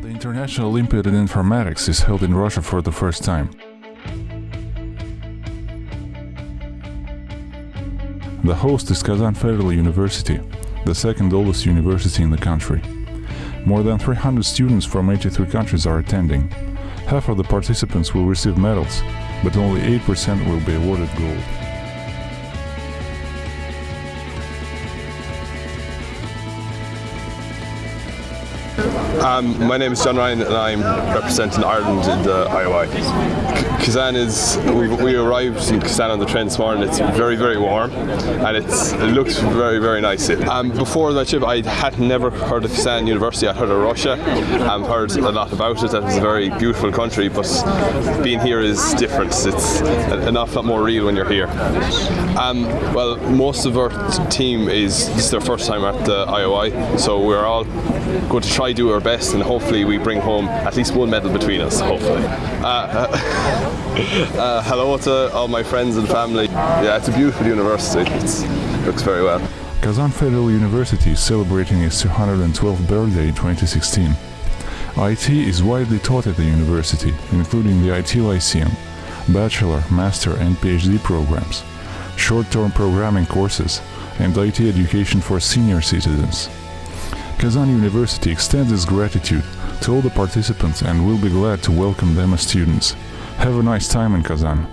National Olympiad in Informatics is held in Russia for the first time. The host is Kazan Federal University, the second oldest university in the country. More than 300 students from 83 countries are attending. Half of the participants will receive medals, but only 8% will be awarded gold. Um, my name is John Ryan and I'm representing Ireland in the IOI. Kazan is, we, we arrived in Kazan on the train this morning, it's very, very warm and it's, it looks very, very nice. Um, before that trip I had never heard of Kazan University, I'd heard of Russia, I've heard a lot about it, that it's a very beautiful country, but being here is different, it's an awful lot more real when you're here. Um, well, most of our team is, this is their first time at the IOI, so we're all going to try to do our best and hopefully we bring home at least one medal between us, hopefully. Uh, uh, hello to all my friends and family. Yeah, it's a beautiful university. it looks very well. Kazan Federal University is celebrating its 212th birthday in 2016. IT is widely taught at the university, including the IT Lyceum, bachelor, master and PhD programs, short-term programming courses, and IT education for senior citizens. Kazan University extends its gratitude to all the participants and will be glad to welcome them as students. Have a nice time in Kazan.